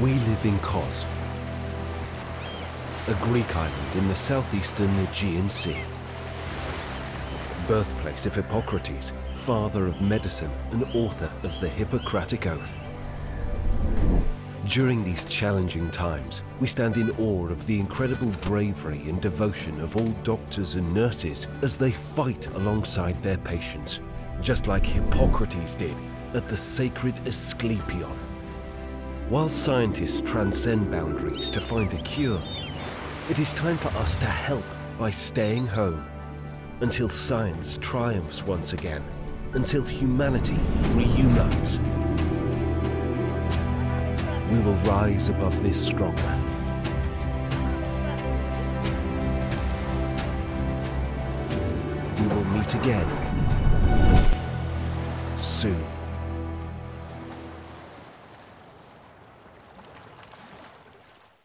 We live in Kos, a Greek island in the southeastern Aegean Sea. Birthplace of Hippocrates, father of medicine and author of the Hippocratic Oath. During these challenging times, we stand in awe of the incredible bravery and devotion of all doctors and nurses as they fight alongside their patients, just like Hippocrates did at the sacred Asclepion. While scientists transcend boundaries to find a cure, it is time for us to help by staying home until science triumphs once again, until humanity reunites. We will rise above this stronger. We will meet again soon.